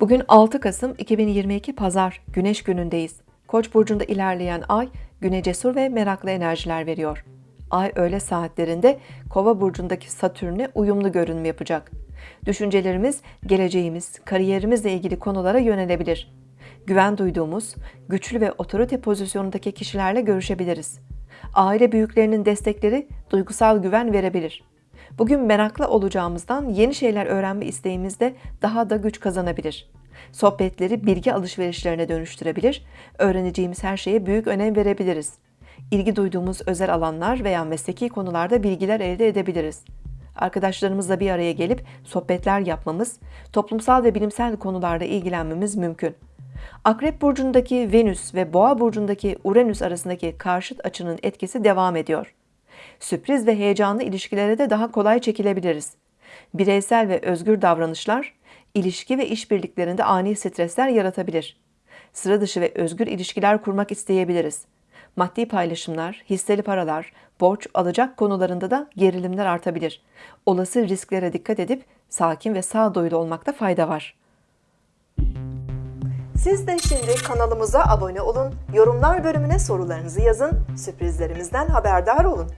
Bugün 6 Kasım 2022 Pazar Güneş günündeyiz. Koç burcunda ilerleyen ay güne cesur ve meraklı enerjiler veriyor. Ay öğle saatlerinde Kova burcundaki Satürn'e uyumlu görünüm yapacak. Düşüncelerimiz, geleceğimiz, kariyerimizle ilgili konulara yönelebilir. Güven duyduğumuz, güçlü ve otorite pozisyonundaki kişilerle görüşebiliriz. Aile büyüklerinin destekleri duygusal güven verebilir. Bugün meraklı olacağımızdan yeni şeyler öğrenme isteğimiz de daha da güç kazanabilir. Sohbetleri bilgi alışverişlerine dönüştürebilir, öğreneceğimiz her şeye büyük önem verebiliriz. İlgi duyduğumuz özel alanlar veya mesleki konularda bilgiler elde edebiliriz. Arkadaşlarımızla bir araya gelip sohbetler yapmamız, toplumsal ve bilimsel konularda ilgilenmemiz mümkün. Akrep burcundaki Venüs ve Boğa burcundaki Uranüs arasındaki karşıt açının etkisi devam ediyor. Sürpriz ve heyecanlı ilişkilere de daha kolay çekilebiliriz. Bireysel ve özgür davranışlar, ilişki ve işbirliklerinde ani stresler yaratabilir. Sıra dışı ve özgür ilişkiler kurmak isteyebiliriz. Maddi paylaşımlar, hisseli paralar, borç, alacak konularında da gerilimler artabilir. Olası risklere dikkat edip sakin ve sağduyulu olmakta fayda var. Siz de şimdi kanalımıza abone olun, yorumlar bölümüne sorularınızı yazın, sürprizlerimizden haberdar olun.